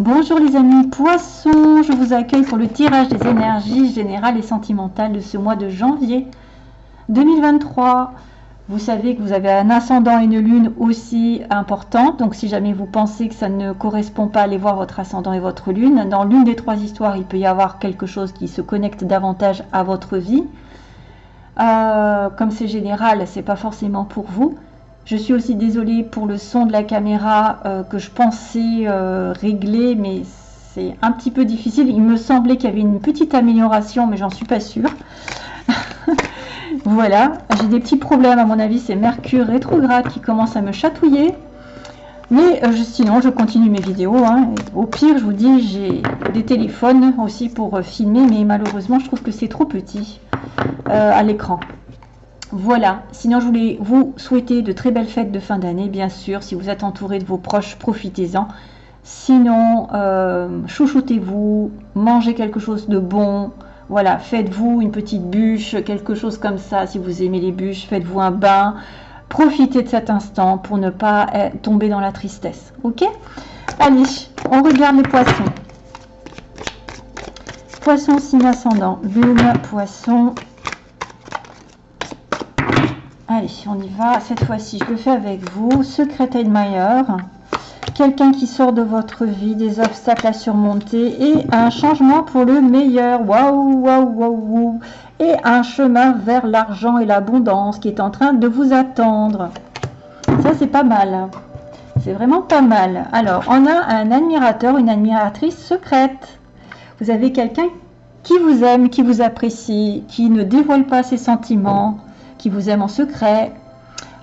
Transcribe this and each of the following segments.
Bonjour les amis poissons, je vous accueille pour le tirage des énergies générales et sentimentales de ce mois de janvier 2023. Vous savez que vous avez un ascendant et une lune aussi importante, donc si jamais vous pensez que ça ne correspond pas, allez voir votre ascendant et votre lune. Dans l'une des trois histoires, il peut y avoir quelque chose qui se connecte davantage à votre vie. Euh, comme c'est général, c'est pas forcément pour vous. Je suis aussi désolée pour le son de la caméra euh, que je pensais euh, régler, mais c'est un petit peu difficile. Il me semblait qu'il y avait une petite amélioration, mais j'en suis pas sûre. voilà, j'ai des petits problèmes à mon avis, c'est Mercure rétrograde qui commence à me chatouiller. Mais euh, sinon, je continue mes vidéos. Hein. Au pire, je vous dis, j'ai des téléphones aussi pour filmer, mais malheureusement, je trouve que c'est trop petit à l'écran. Voilà, sinon je voulais vous souhaiter de très belles fêtes de fin d'année, bien sûr. Si vous êtes entouré de vos proches, profitez-en. Sinon, euh, chouchoutez-vous, mangez quelque chose de bon. Voilà, faites-vous une petite bûche, quelque chose comme ça. Si vous aimez les bûches, faites-vous un bain. Profitez de cet instant pour ne pas eh, tomber dans la tristesse. Ok? Allez, on regarde les poissons. Poisson signe ascendant, lune, poisson, Allez, on y va. Cette fois-ci, je le fais avec vous. Secret Admirer. Quelqu'un qui sort de votre vie, des obstacles à surmonter et un changement pour le meilleur. Waouh, waouh, waouh. Et un chemin vers l'argent et l'abondance qui est en train de vous attendre. Ça, c'est pas mal. C'est vraiment pas mal. Alors, on a un admirateur, une admiratrice secrète. Vous avez quelqu'un qui vous aime, qui vous apprécie, qui ne dévoile pas ses sentiments, qui vous aime en secret,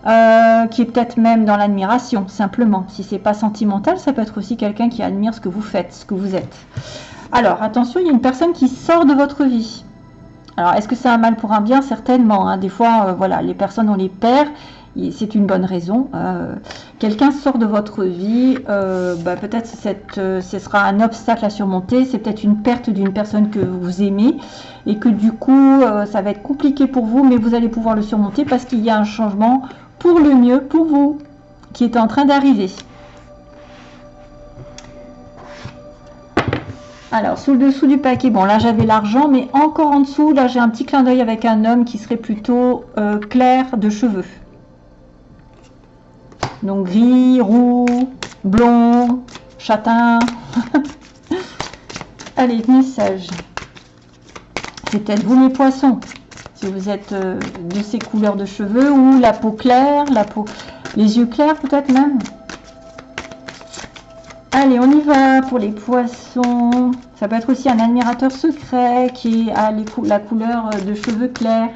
euh, qui est peut-être même dans l'admiration, simplement. Si c'est pas sentimental, ça peut être aussi quelqu'un qui admire ce que vous faites, ce que vous êtes. Alors, attention, il y a une personne qui sort de votre vie. Alors, est-ce que c'est un mal pour un bien? Certainement. Hein. Des fois, euh, voilà, les personnes, on les perd c'est une bonne raison. Euh, quelqu'un sort de votre vie, euh, bah, peut-être euh, ce sera un obstacle à surmonter, c'est peut-être une perte d'une personne que vous aimez et que du coup ça va être compliqué pour vous, mais vous allez pouvoir le surmonter parce qu'il y a un changement pour le mieux pour vous qui est en train d'arriver. Alors, sous le dessous du paquet, bon là j'avais l'argent, mais encore en dessous, là j'ai un petit clin d'œil avec un homme qui serait plutôt clair de cheveux. Donc gris, roux, blond, châtain. Allez, message. C'est peut-être vous les poissons. Si vous êtes euh, de ces couleurs de cheveux ou la peau claire, la peau, les yeux clairs peut-être même. Allez, on y va pour les poissons. Ça peut être aussi un admirateur secret qui a la couleur de cheveux clairs.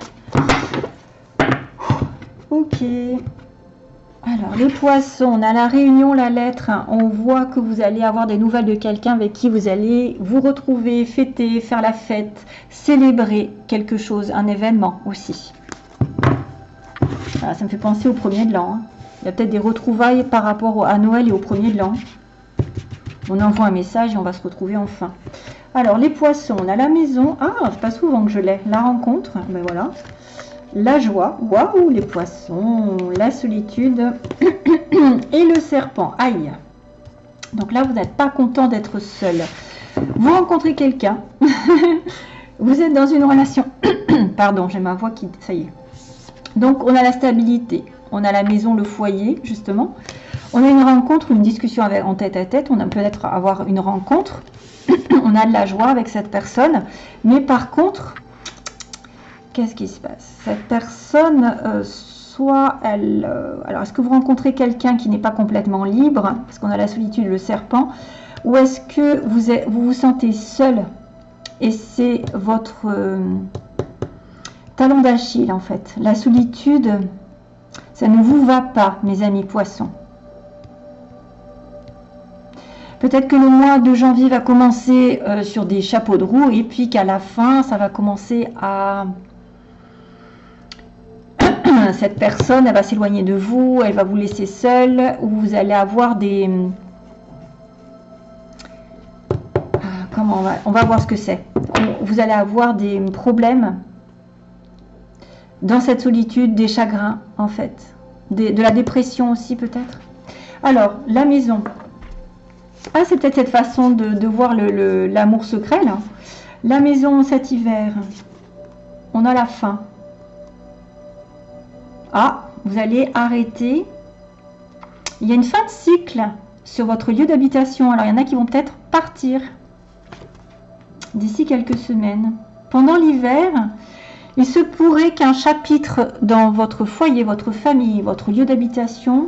Ok. Alors, les poissons, on a la réunion, la lettre. On voit que vous allez avoir des nouvelles de quelqu'un avec qui vous allez vous retrouver, fêter, faire la fête, célébrer quelque chose, un événement aussi. ça me fait penser au premier de l'an. Hein. Il y a peut-être des retrouvailles par rapport à Noël et au premier de l'an. On envoie un message et on va se retrouver enfin. Alors, les poissons, on a la maison. Ah, c'est pas souvent que je l'ai. La rencontre, ben voilà la joie, waouh, les poissons, la solitude et le serpent. Aïe. Donc là, vous n'êtes pas content d'être seul. Vous rencontrez quelqu'un. vous êtes dans une relation. Pardon, j'ai ma voix qui... Ça y est. Donc, on a la stabilité. On a la maison, le foyer, justement. On a une rencontre, une discussion avec, en tête à tête. On a peut-être avoir une rencontre. on a de la joie avec cette personne. Mais par contre, qu'est-ce qui se passe? Cette personne, euh, soit elle... Euh, alors, est-ce que vous rencontrez quelqu'un qui n'est pas complètement libre Parce qu'on a la solitude, le serpent. Ou est-ce que vous, vous, vous sentez seul? Et c'est votre euh, talon d'Achille, en fait. La solitude, ça ne vous va pas, mes amis poissons. Peut-être que le mois de janvier va commencer sur des chapeaux de roue et puis qu'à la fin, ça va commencer à cette personne, elle va s'éloigner de vous, elle va vous laisser seul, ou vous allez avoir des... Ah, comment on va, on va voir ce que c'est. Vous allez avoir des problèmes dans cette solitude, des chagrins en fait, de la dépression aussi peut-être. Alors, la maison. Ah, c'est peut-être cette façon de, voir l'amour secret, là. La maison cet hiver. On a la fin. Ah, vous allez arrêter. Il y a une fin de cycle sur votre lieu d'habitation. Alors, il y en a qui vont peut-être partir d'ici quelques semaines. Pendant l'hiver, il se pourrait qu'un chapitre dans votre foyer, votre famille, votre lieu d'habitation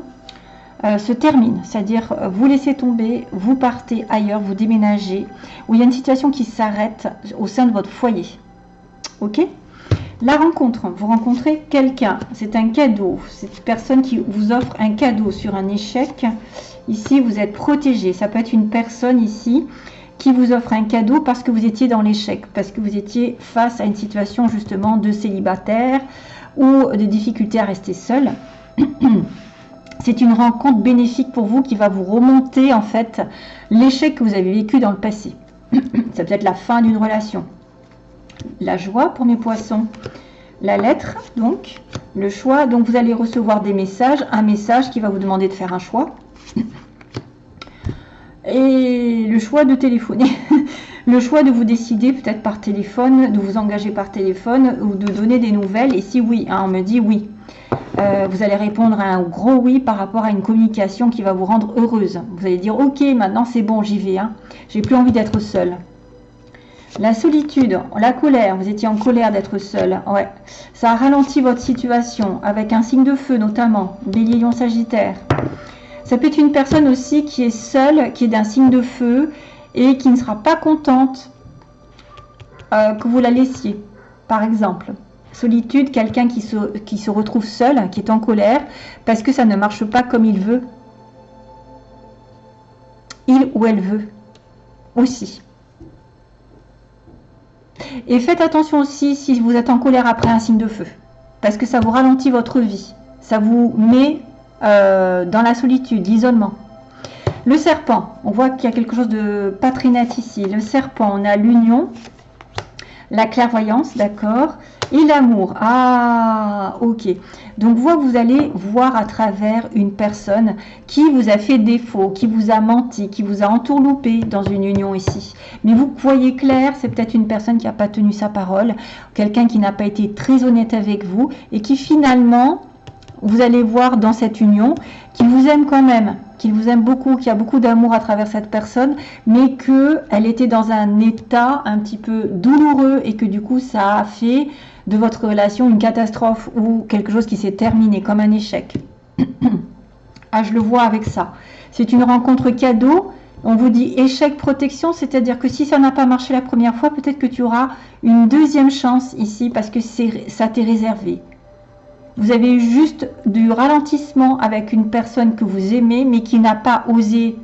euh, se termine. C'est-à-dire, vous laissez tomber, vous partez ailleurs, vous déménagez, ou il y a une situation qui s'arrête au sein de votre foyer. Ok? La rencontre, vous rencontrez quelqu'un, c'est un cadeau. C'est une personne qui vous offre un cadeau sur un échec. Ici, vous êtes protégé. Ça peut être une personne ici qui vous offre un cadeau parce que vous étiez dans l'échec, parce que vous étiez face à une situation justement de célibataire ou de difficulté à rester seul. C'est une rencontre bénéfique pour vous qui va vous remonter en fait l'échec que vous avez vécu dans le passé. Ça peut être la fin d'une relation. La joie pour mes poissons. La lettre, donc, le choix. Donc vous allez recevoir des messages, un message qui va vous demander de faire un choix et le choix de téléphoner. le choix de vous décider peut-être par téléphone, de vous engager par téléphone ou de donner des nouvelles. Et si oui, hein, on me dit oui. Euh, vous allez répondre à un gros oui par rapport à une communication qui va vous rendre heureuse. Vous allez dire ok, maintenant c'est bon, j'y vais. Hein. J'ai plus envie d'être seule. La solitude, la colère, vous étiez en colère d'être seul. Ouais. Ça a ralenti votre situation avec un signe de feu notamment, bélier, lion, sagittaire. Ça peut être une personne aussi qui est seule, qui est d'un signe de feu et qui ne sera pas contente euh, que vous la laissiez, par exemple. Solitude, quelqu'un qui se, qui se retrouve seul, qui est en colère, parce que ça ne marche pas comme il veut. Il ou elle veut aussi. Et faites attention aussi si vous êtes en colère après un signe de feu, parce que ça vous ralentit votre vie. Ça vous met euh, dans la solitude, l'isolement. Le serpent, on voit qu'il y a quelque chose de pas ici. Le serpent, on a l'union, la clairvoyance, d'accord, et l'amour. Ah, ok. Donc, vous, vous allez voir à travers une personne qui vous a fait défaut, qui vous a menti, qui vous a entourloupé dans une union ici. Mais vous voyez clair, c'est peut-être une personne qui n'a pas tenu sa parole, quelqu'un qui n'a pas été très honnête avec vous et qui finalement vous allez voir dans cette union qu'il vous aime quand même, qu'il vous aime beaucoup, qu'il y a beaucoup d'amour à travers cette personne, mais qu'elle était dans un état un petit peu douloureux et que du coup ça a fait de votre relation une catastrophe ou quelque chose qui s'est terminé comme un échec. ah, je le vois avec ça. C'est une rencontre cadeau. On vous dit échec protection, c'est-à-dire que si ça n'a pas marché la première fois, peut-être que tu auras une deuxième chance ici parce que ça t'est réservé. Vous avez juste du ralentissement avec une personne que vous aimez, mais qui n'a pas osé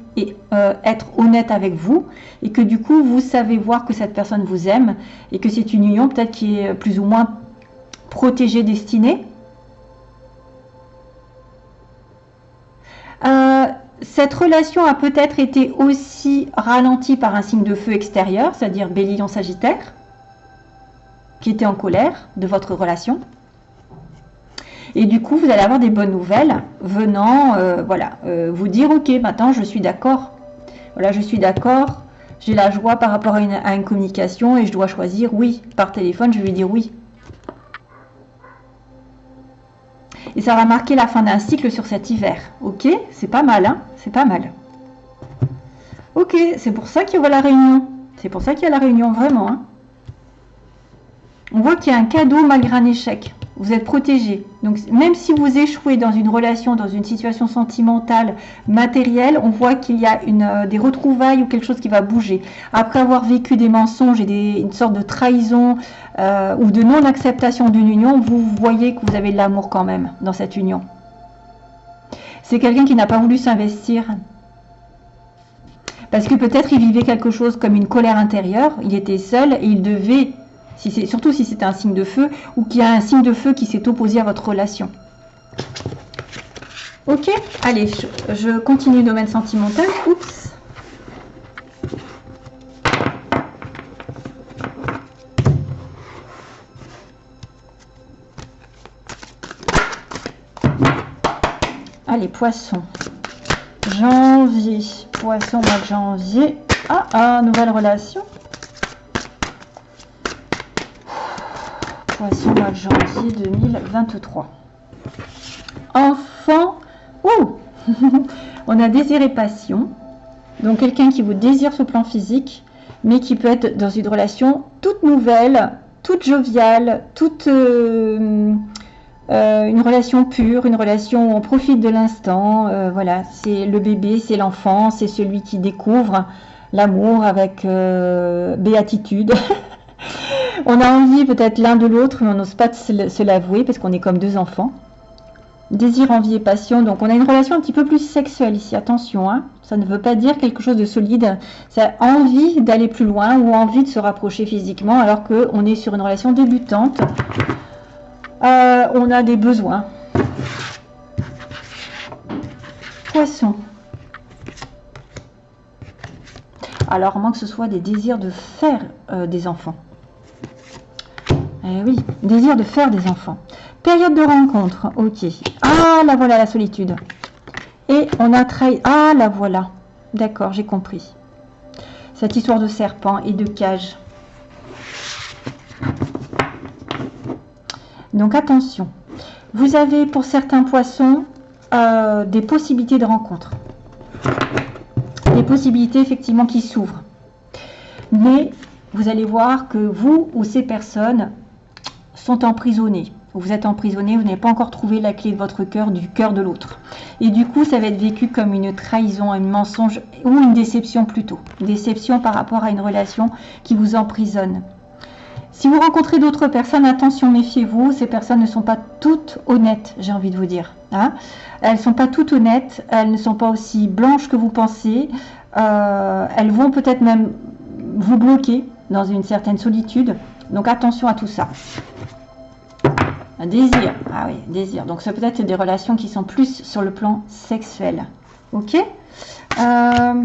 euh, être honnête avec vous, et que du coup, vous savez voir que cette personne vous aime, et que c'est une union peut-être qui est plus ou moins protégée, destinée. Euh, cette relation a peut-être été aussi ralentie par un signe de feu extérieur, c'est-à-dire Bélier en Sagittaire, qui était en colère de votre relation. Et du coup, vous allez avoir des bonnes nouvelles venant euh, voilà, euh, vous dire, ok, maintenant je suis d'accord. Voilà, je suis d'accord. J'ai la joie par rapport à une, communication et je dois choisir oui. Par téléphone, je vais dire oui. Et ça va marquer la fin d'un cycle sur cet hiver. Ok C'est pas mal, hein C'est pas mal. Ok, c'est pour ça qu'il y aura la réunion. C'est pour ça qu'il y a la réunion, vraiment. Hein On voit qu'il y a un cadeau malgré un échec vous êtes protégé. Donc même si vous échouez dans une relation, dans une situation sentimentale, matérielle, on voit qu'il y a euh, des retrouvailles ou quelque chose qui va bouger. Après avoir vécu des mensonges et une sorte de trahison euh, ou de non-acceptation d'une union, vous voyez que vous avez de l'amour quand même dans cette union. C'est quelqu'un qui n'a pas voulu s'investir. Parce que peut-être il vivait quelque chose comme une colère intérieure, il était seul et il devait surtout si c'est un signe de feu ou qu'il y a un signe de feu qui s'est opposé à votre relation. Ok, allez, je, continue le domaine sentimental. Oups. Allez, poissons. janvier. Poisson, mois de janvier. Ah, ah, nouvelle relation. Janvier 2023. Enfant. Ouh On a désiré passion. Donc quelqu'un qui vous désire ce plan physique, mais qui peut être dans une relation toute nouvelle, toute joviale, toute euh, euh, une relation pure, une relation où on profite de l'instant. Euh, voilà, c'est le bébé, c'est l'enfant, c'est celui qui découvre l'amour avec béatitude. on a envie peut-être l'un de l'autre, mais on n'ose pas se l'avouer parce qu'on est comme deux enfants. Désir, envie et passion. Donc on a une relation un petit peu plus sexuelle ici. Attention, hein. ça ne veut pas dire quelque chose de solide. C'est envie d'aller plus loin ou envie de se rapprocher physiquement alors qu'on est sur une relation débutante. Euh, on a des besoins. Poisson. Alors, moins que ce soit des désirs de faire euh, des enfants. Eh oui, désir de faire des enfants. Période de rencontre, ok. Ah, la voilà la solitude. Et on a trahi... Ah, la voilà. D'accord, j'ai compris. Cette histoire de serpent et de cage. Donc attention. Vous avez pour certains poissons euh, des possibilités de rencontre. Des possibilités effectivement qui s'ouvrent. Mais vous allez voir que vous ou ces personnes sont emprisonnés vous êtes emprisonné, vous n'avez pas encore trouvé la clé de votre cœur, du cœur de l'autre. Et du coup, ça va être vécu comme une trahison, un mensonge ou une déception plutôt. déception par rapport à une relation qui vous emprisonne. Si vous rencontrez d'autres personnes, attention, méfiez-vous, ces personnes ne sont pas toutes honnêtes, j'ai envie de vous dire. Hein. elles ne sont pas toutes honnêtes, elles ne sont pas aussi blanches que vous pensez, euh, elles vont peut-être même vous bloquer dans une certaine solitude. Donc attention à tout ça. Un désir. Ah oui, désir. Donc ça peut être des relations qui sont plus sur le plan sexuel. Ok euh,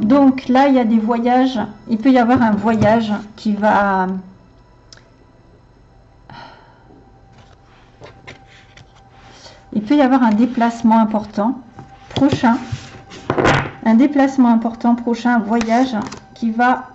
Donc là, il y a des voyages. Il peut y avoir un voyage qui va... Il peut y avoir un déplacement important prochain. Un déplacement important prochain, voyage va...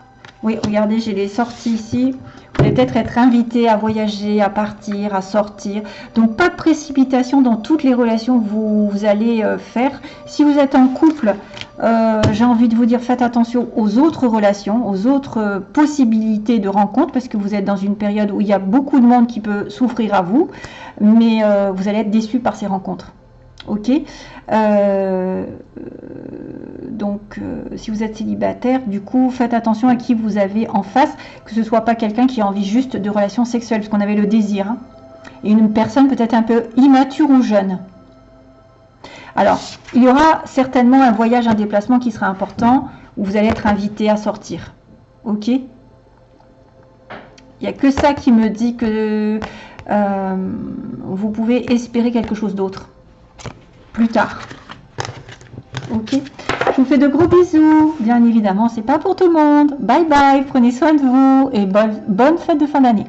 Oui, regardez, j'ai les sorties ici peut-être être invité à voyager, à partir, à sortir. Donc pas de précipitation dans toutes les relations que vous, allez euh, faire. Si vous êtes en couple, euh, j'ai envie de vous dire faites attention aux autres relations, aux autres euh, possibilités de rencontre parce que vous êtes dans une période où il y a beaucoup de monde qui peut souffrir à vous, mais vous allez être déçu par ces rencontres. Ok donc, euh, si vous êtes célibataire, du coup, faites attention à qui vous avez en face, que ce soit pas quelqu'un qui a envie juste de relations sexuelles, parce qu'on avait le désir, hein. et une personne peut-être un peu immature ou jeune. Alors, il y aura certainement un voyage, un déplacement qui sera important, où vous allez être invité à sortir. Ok Il n'y a que ça qui me dit que euh, vous pouvez espérer quelque chose d'autre plus tard. Ok Je vous fais de gros bisous. Bien évidemment, c'est pas pour tout le monde. Bye bye, prenez soin de vous et bonne, bonne fête de fin d'année.